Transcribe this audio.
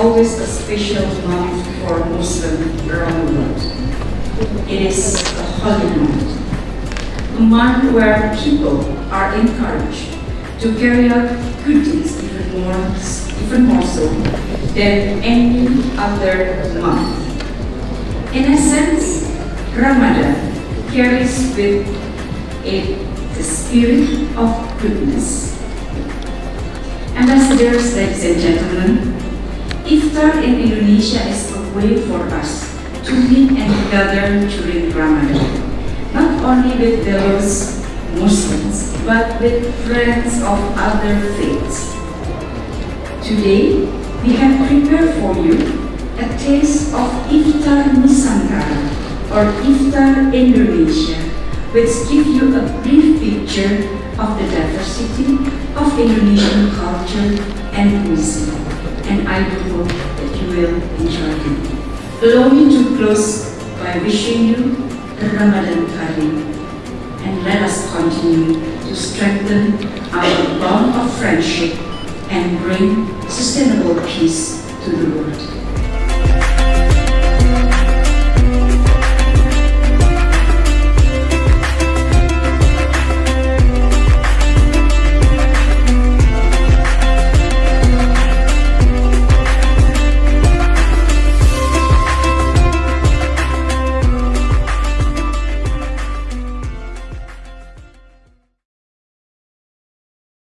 always a special month for Muslims around the world. It is a holy month, a month where people are encouraged to carry out good deeds even more, even more so than any other month. In a sense, Ramadan carries with it the spirit of goodness. Ambassadors, ladies and gentlemen, Iftar in Indonesia is a way for us to meet and gather during Ramadan, not only with those Muslims, but with friends of other faiths. Today, we have prepared for you a taste of Iftar Nusantara or Iftar Indonesia, which give you a brief picture of the diversity of Indonesian culture enjoy. Allow me to close by wishing you a Ramadan Kareem and let us continue to strengthen our bond of friendship and bring sustainable peace to the world.